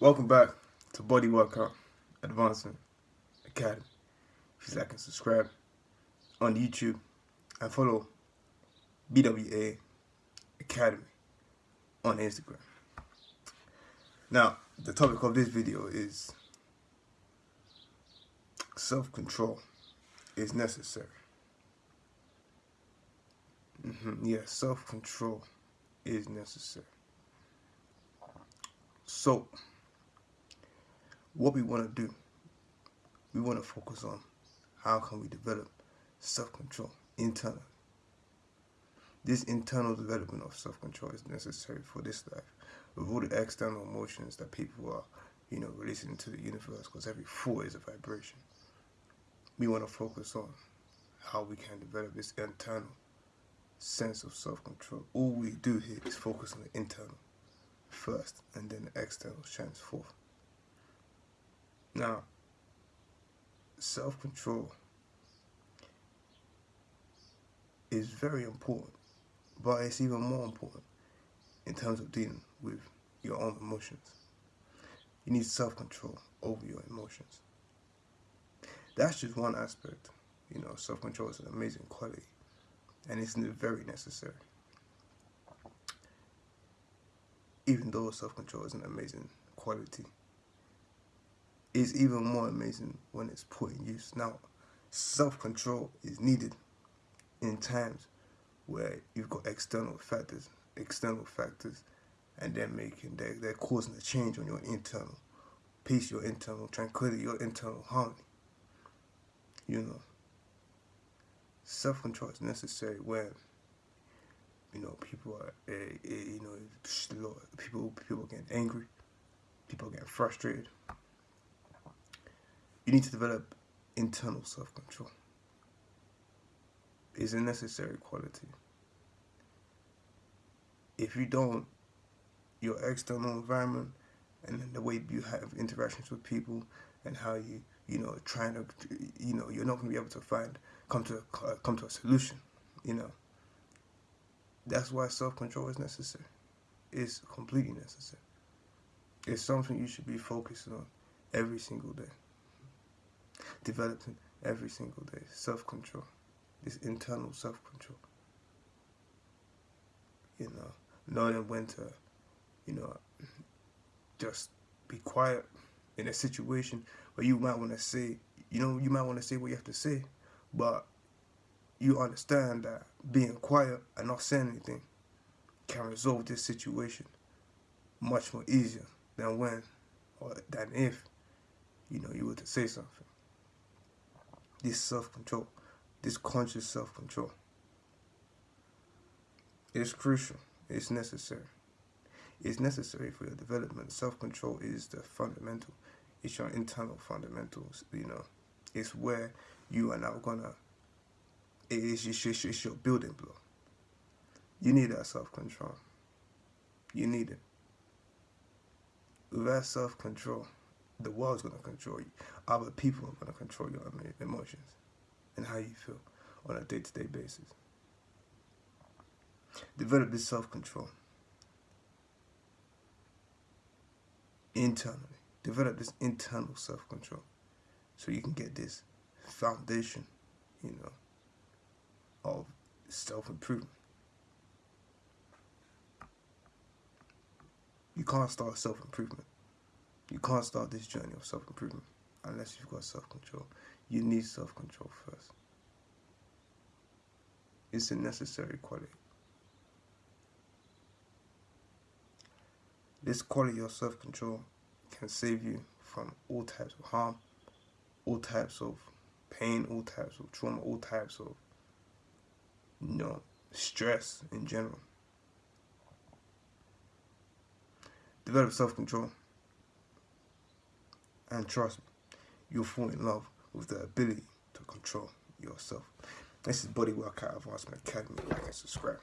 welcome back to Body Workout Advancement Academy. If you like and subscribe on YouTube and follow BWA Academy on Instagram. Now, the topic of this video is self-control is necessary. Mm -hmm. Yes, yeah, self-control is necessary. So, what we want to do, we want to focus on how can we develop self-control internally. This internal development of self-control is necessary for this life. With all the external emotions that people are, you know, releasing into the universe, because every thought is a vibration. We want to focus on how we can develop this internal sense of self-control. All we do here is focus on the internal first, and then the external shines forth. Now, self-control is very important, but it's even more important in terms of dealing with your own emotions. You need self-control over your emotions. That's just one aspect. You know, self-control is an amazing quality, and it's very necessary. Even though self-control is an amazing quality, is even more amazing when it's put in use. Now, self-control is needed in times where you've got external factors, external factors, and they're making, they're, they're causing a change on your internal peace, your internal tranquility, your internal harmony. You know, self-control is necessary when you know people are uh, you know people people getting angry people getting frustrated you need to develop internal self-control. It's a necessary quality. If you don't, your external environment and the way you have interactions with people and how you, you know, trying to, you know, you're not going to be able to find, come to, uh, come to a solution, you know. That's why self-control is necessary. It's completely necessary. It's something you should be focusing on every single day developing every single day. Self-control. This internal self-control. You know, knowing when to, you know, just be quiet in a situation where you might want to say, you know, you might want to say what you have to say, but you understand that being quiet and not saying anything can resolve this situation much more easier than when or than if you know you were to say something this self-control, this conscious self-control. It's crucial. It's necessary. It's necessary for your development. Self-control is the fundamental. It's your internal fundamentals, you know. It's where you are now gonna, it's, it's, it's your building block. You need that self-control. You need it. Without self-control, the world's going to control you. Other people are going to control your emotions and how you feel on a day-to-day -day basis. Develop this self-control internally. Develop this internal self-control so you can get this foundation, you know, of self-improvement. You can't start self-improvement you can't start this journey of self-improvement unless you've got self-control. You need self-control first. It's a necessary quality. This quality of self-control can save you from all types of harm, all types of pain, all types of trauma, all types of you know, stress in general. Develop self-control. And trust me, you'll fall in love with the ability to control yourself. This is Body Workout Advancement Academy. Like and subscribe.